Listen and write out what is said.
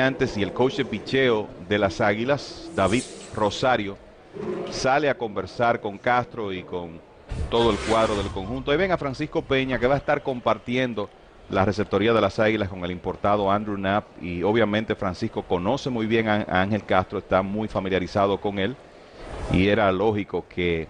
antes y el coach de picheo de las Águilas, David Rosario, sale a conversar con Castro y con todo el cuadro del conjunto. Ahí ven a Francisco Peña que va a estar compartiendo la receptoría de las Águilas con el importado Andrew Knapp y obviamente Francisco conoce muy bien a Ángel Castro, está muy familiarizado con él y era lógico que